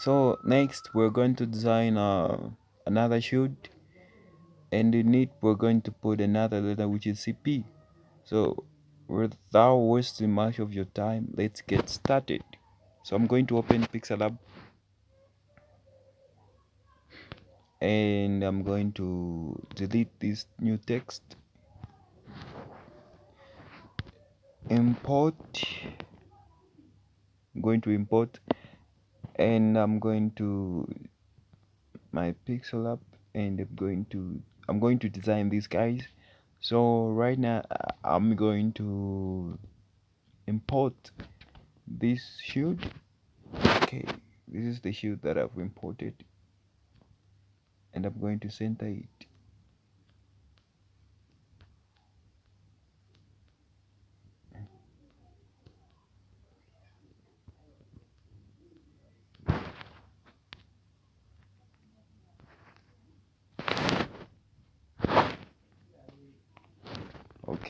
so next we're going to design uh, another shield. And in it we're going to put another letter which is CP so without wasting much of your time let's get started. So I'm going to open Pixellab and I'm going to delete this new text. Import. I'm going to import and I'm going to my Pixellab and I'm going to I'm going to design these guys. So right now I'm going to import this shield. Okay this is the shield that I've imported. And I'm going to center it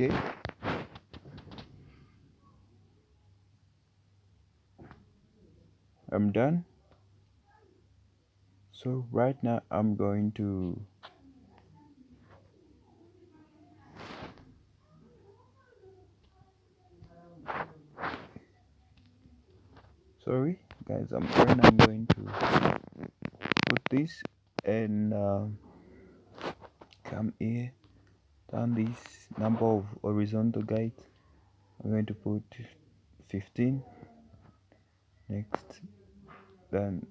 okay. I'm done. So right now I'm going to sorry guys I'm then I'm going to put this and uh, come here down this number of horizontal guides I'm going to put 15 next then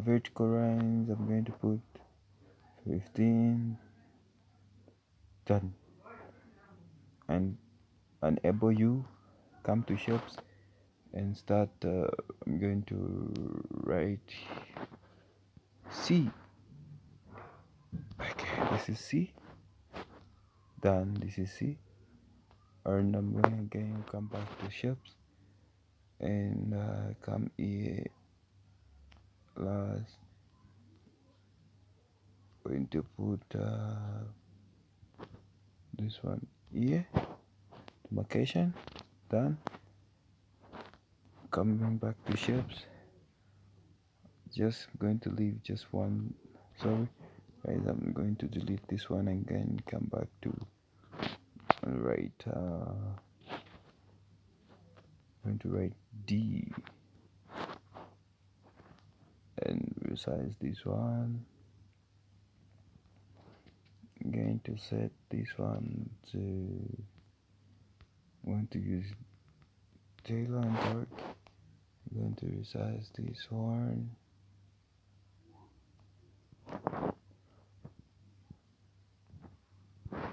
vertical lines I'm going to put 15 done. And enable you come to shops and start uh, I'm going to write C. Okay this is C done this is and I'm going again come back to shapes and uh, come here. Last. Going to put uh, this one here. Demarcation. Done coming back to shapes just going to leave just one. Sorry. Guys i'm going to delete this one again come back to write uh going to write d. And resize this one. I'm going to set this one to I'm going to use Taylor and dark I'm going to resize this one.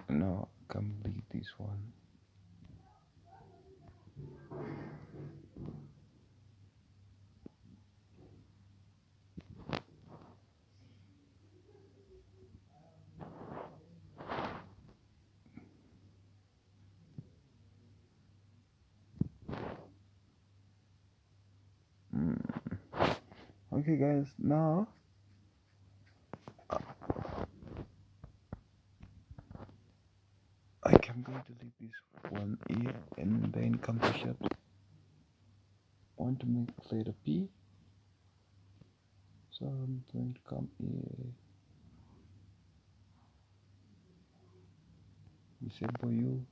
No complete this one. Hmm. Okay guys now I am going to leave this one here and then come to shapes want to make letter P? So I'm going to come here. Disable you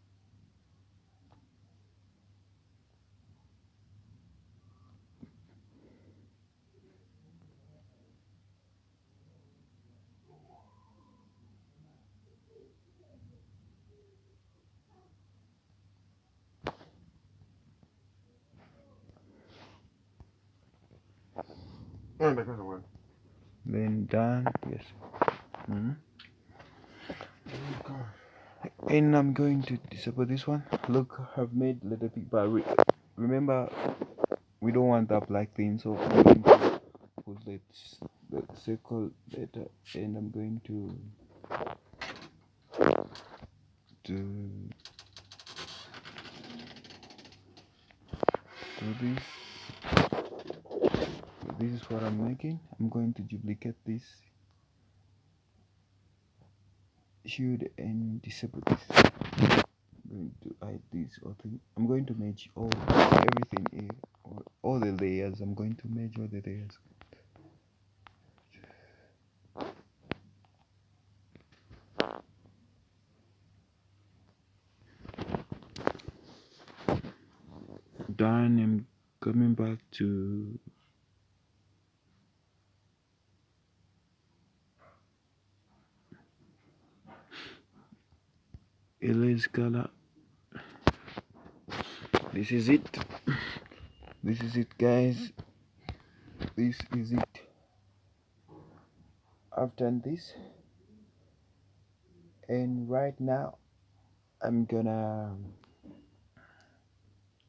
then done. Yes. Hmm and I'm going to disable this one. Look I've made letter P but re remember we don't want that black thing so I'm going to put the, the circle letter and I'm going to do this what I'm making. I'm going to duplicate this. Shield and disable this. I'm going to hide this whole thing. I'm going to merge all everything here. All, all the layers. I'm going to merge all the layers. Done. I'm coming back to erase color. This is it. This is it guys. This is it. I've done this. And right now i'm gonna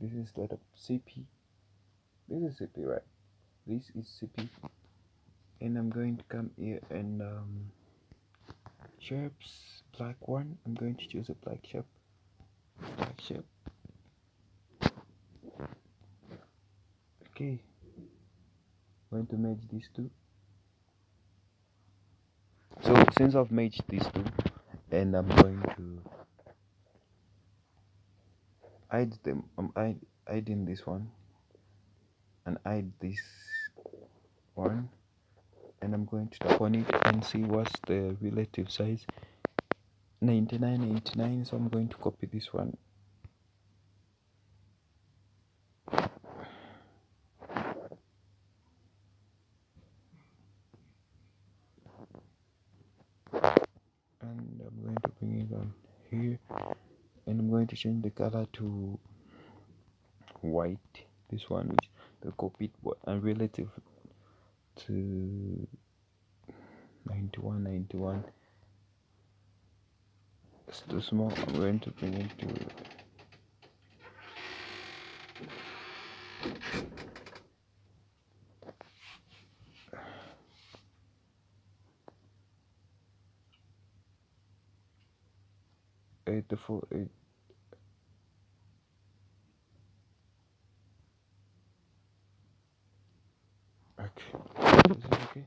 this is the cp this is cp right? This is cp and i'm going to come here and um shapes black one. I'm going to choose a black shape black shape okay. Going to merge these two. So since i've merged these two and i'm going to hide them. I'm hiding this one. And hide this one and i'm going to tap on it and see what's the relative size. 99 89 so i'm going to copy this one. And i'm going to bring it on here. And i'm going to change the color to white this one which the copied and relative to 91 91 it's too small. I'm going to bring it to eight eight okay?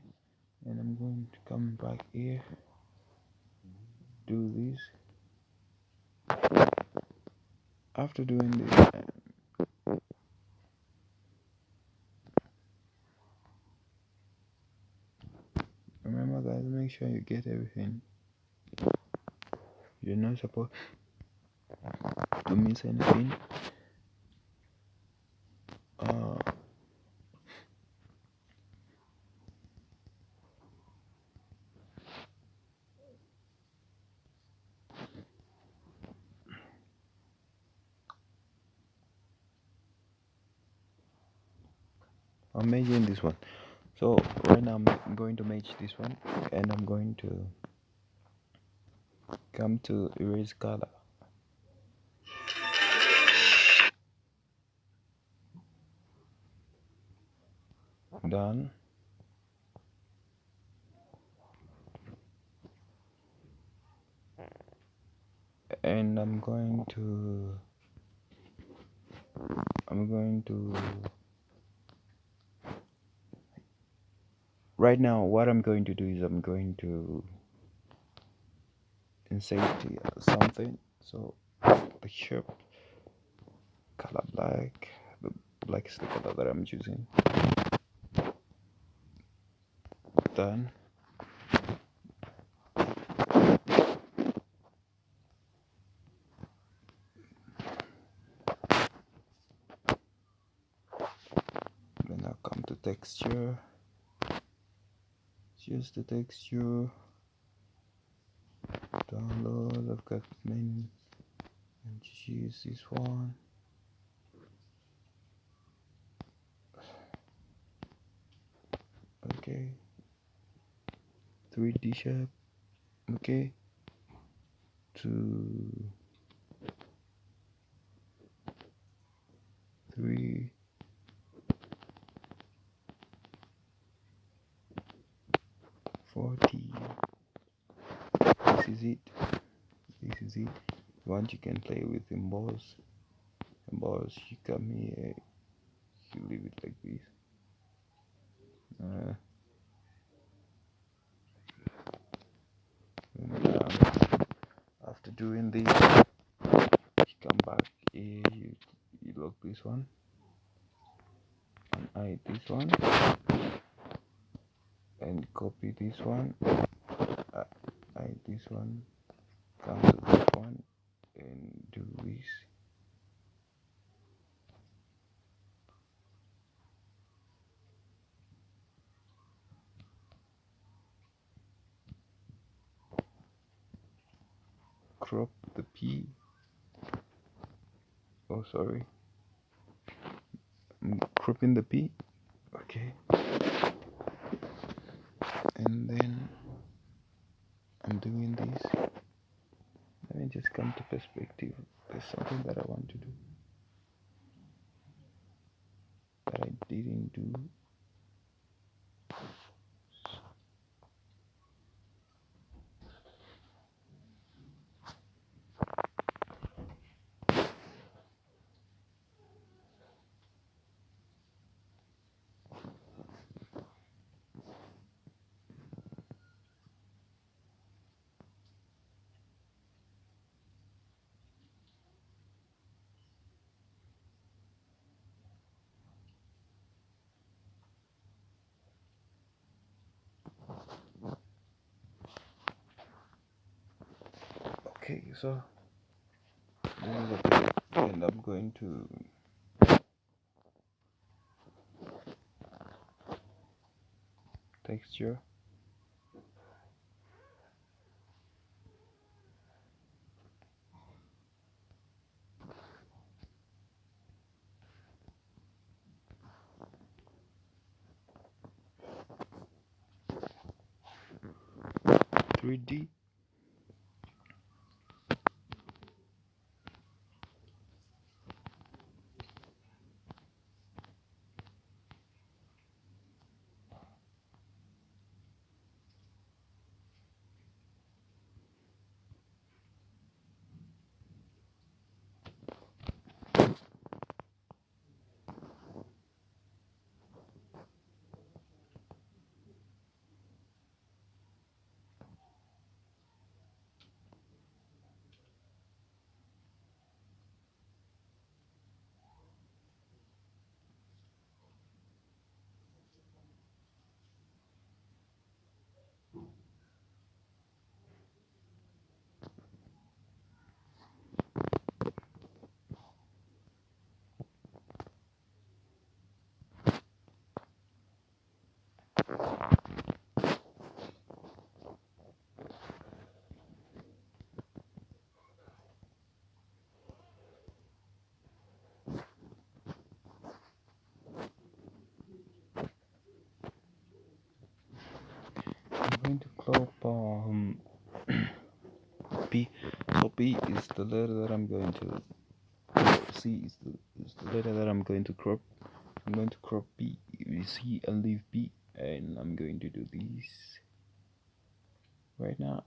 And i'm going to come back here. Do this. After doing this remember guys make sure you get everything. You're not supposed to miss anything I'm measuring this one. So right now I'm going to match this one and I'm going to come to erase color. Done. And I'm going to I'm going to right now what I'm going to do is I'm going to insert uh, something. So the shape color black the black is the color that I'm choosing. Done. Then I'll come to texture choose the texture. Download I've got many and just use this one. Okay. 3d shape. Okay. Two. Three forty. This is it. This is it. Once you can play with emboss emboss you come here you leave it like this. Uh, and, um, after doing this you come back here you, you lock this one. And hide this one and copy this one. Uh, hide this one come to this one and do this. Crop the P. Oh sorry. I'm cropping the P? Okay and then I'm doing this let me just come to perspective there's something that I want to do that I didn't do okay so and I'm going to texture three D I'm going to crop um B. so P is the letter that I'm going to C is the, is the letter that I'm going to crop. I'm going to crop B see and leave B and I'm going to do this right now.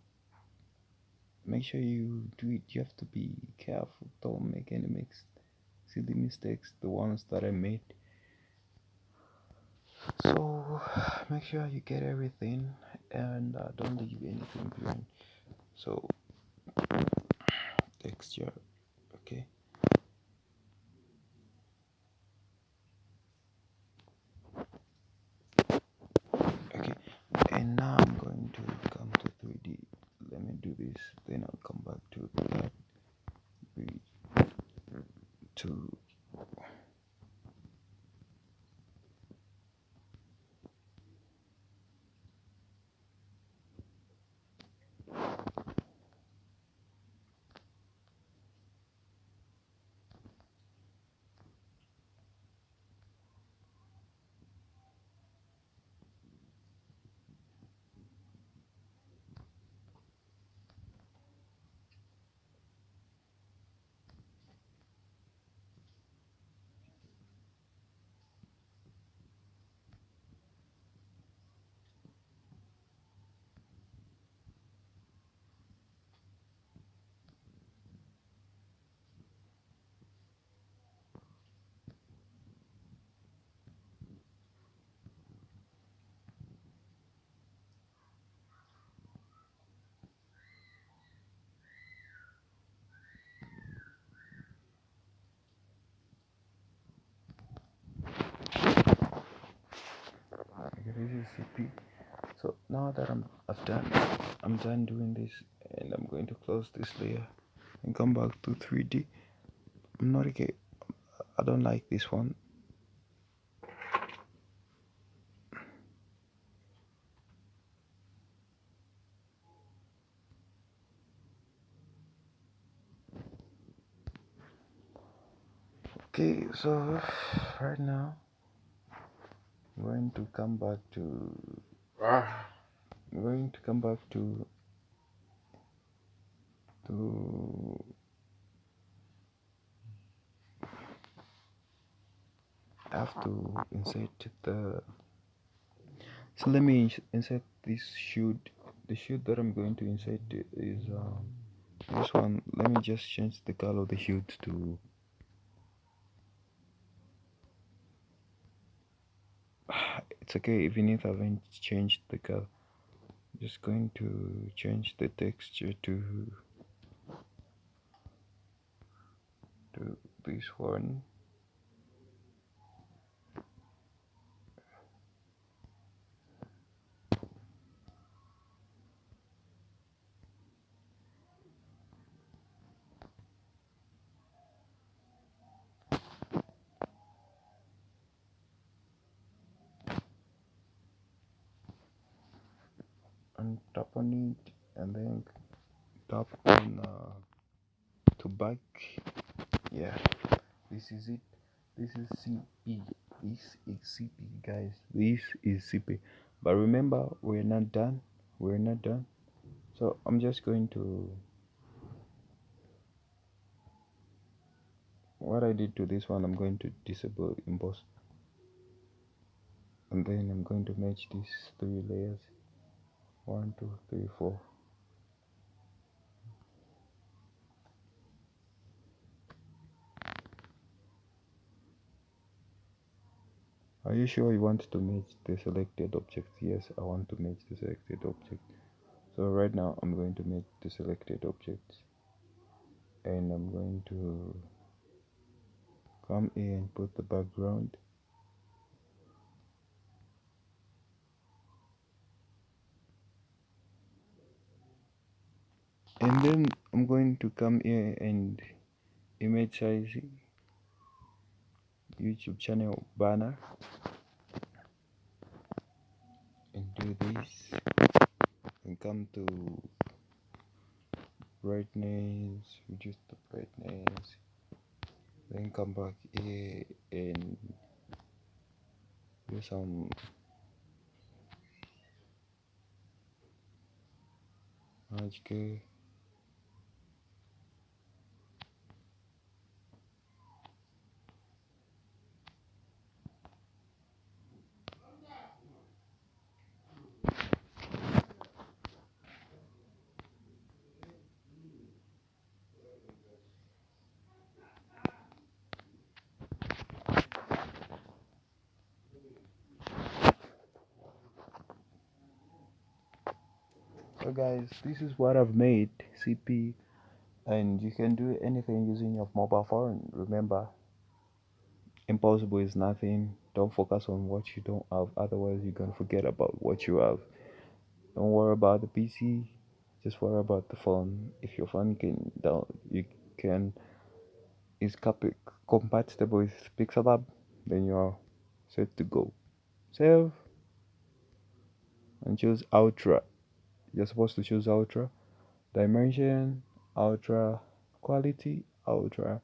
Make sure you do it. You have to be careful. Don't make any mix silly mistakes the ones that I made. So make sure you get everything and uh, don't leave anything behind. So texture okay? Okay and now i'm going to come to 3d let me do this then i'll come back to that Three, is cp so now that i'm i've done i'm done doing this and i'm going to close this layer and come back to 3d i'm not okay i don't like this one. Okay so right now going to come back to I'm going to come back to to have to insert the so let me insert this shoot. The shoot that I'm going to insert is um, this one. Let me just change the color of the shoot to it's okay even if I haven't changed the color. Just going to change the texture to to this one and tap on it and then tap on uh, to back yeah this is it. This is cp this is cp guys. This is cp but remember we're not done. We're not done. So i'm just going to what i did to this one i'm going to disable emboss. And then i'm going to match these three layers one two three four Are you sure you want to match the selected object? Yes, I want to match the selected object. So right now I'm going to match the selected object and I'm going to come here and put the background and then I'm going to come here and image size YouTube channel banner. And do this. And come to brightness. Reduce the brightness. Then come back here and do some magic guys this is what I've made CP and you can do anything using your mobile phone. Remember impossible is nothing. Don't focus on what you don't have otherwise you're gonna forget about what you have. Don't worry about the PC just worry about the phone. If your phone can down you can is compatible with Pixellab then you're set to go. Save and choose ultra you're supposed to choose ultra dimension ultra quality ultra.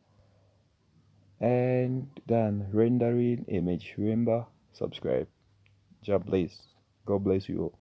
And then rendering image. Remember subscribe. Job bless. God bless you all